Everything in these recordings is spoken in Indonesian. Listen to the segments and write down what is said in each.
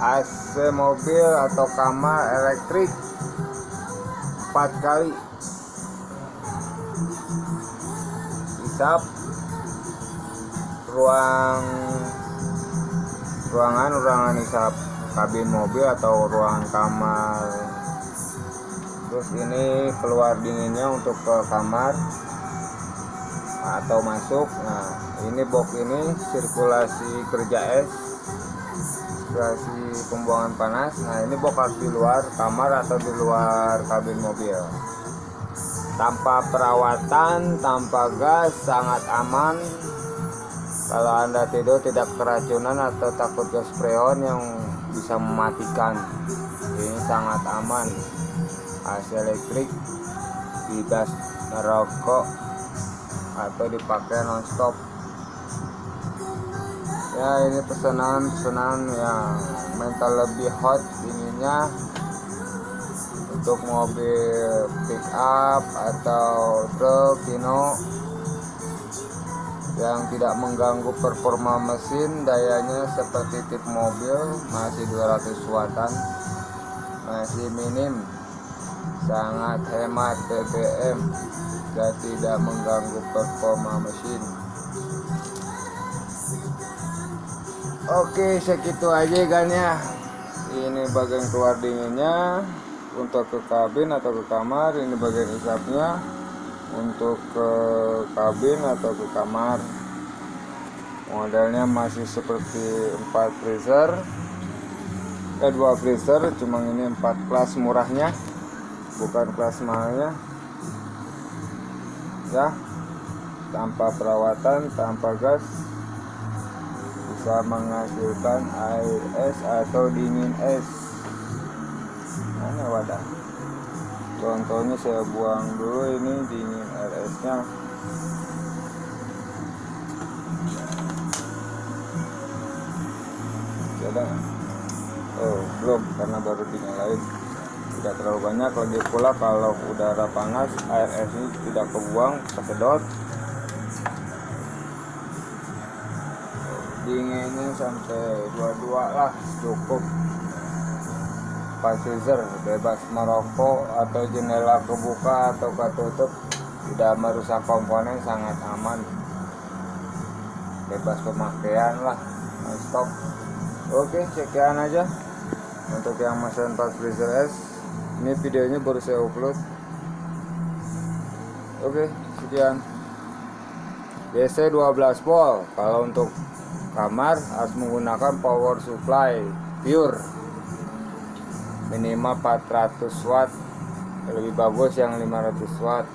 AC mobil atau kamar elektrik? Empat kali. Hisap. Ruang ruangan ruangan hisap. Kabin mobil atau ruang kamar. Terus ini keluar dinginnya untuk ke kamar atau masuk. Nah ini box ini sirkulasi kerja es sirkulasi pembuangan panas. Nah ini box di luar kamar atau di luar kabin mobil. Tanpa perawatan tanpa gas sangat aman. Kalau anda tidur tidak keracunan atau takut gas freon yang bisa mematikan. Ini sangat aman. AC elektrik tidak merokok atau dipakai nonstop ya ini pesanan pesanan yang mental lebih hot dinginnya untuk mobil pick up atau truk Kino. Yang tidak mengganggu performa mesin dayanya seperti tip mobil masih 200 wattan. Masih minim. Sangat hemat BBM dan tidak mengganggu performa mesin oke segitu aja kan ya. Ini bagian keluar dinginnya. Untuk ke kabin atau ke kamar ini bagian isapnya untuk ke kabin atau ke kamar. Modelnya masih seperti 4 freezer. Eh 2 freezer cuma ini 4 kelas murahnya. Bukan kelas mahalnya. Ya tanpa perawatan tanpa gas bisa menghasilkan air es atau dingin es. Mana wadah? Contohnya saya buang dulu ini dingin air esnya. Ada oh belum karena baru dinyalain. Tidak terlalu banyak lagi pula kalau udara panas air es ini tidak kebuang kesedot dinginnya sampai 22 lah cukup. Freezer bebas merokok atau jendela kebuka atau ketutup tidak merusak komponen sangat aman. Bebas pemakaian lah stop oke sekian aja. Untuk yang mesin 4 freezer S ini videonya baru saya upload. Oke sekian. DC 12 volt kalau untuk kamar harus menggunakan power supply pure. Minimal 400 watt. Lebih bagus yang 500 watt.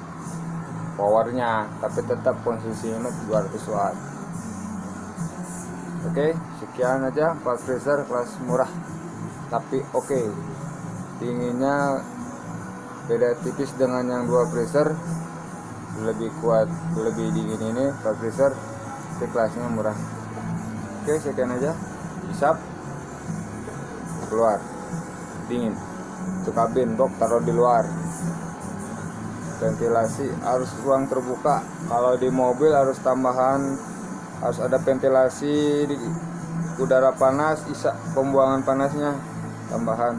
Powernya tapi tetap konsumsinya 200 watt. Oke sekian aja 4 freezer kelas murah. Tapi oke dinginnya beda tipis dengan yang dua freezer. Lebih kuat lebih dingin ini 4 freezer kelasnya murah oke sekian aja. Hisap keluar. Dingin. Itu kabin box taruh di luar. Ventilasi harus ruang terbuka. Kalau di mobil harus tambahan harus ada ventilasi di udara panas isa pembuangan panasnya. Tambahan.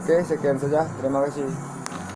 Oke sekian saja. Terima kasih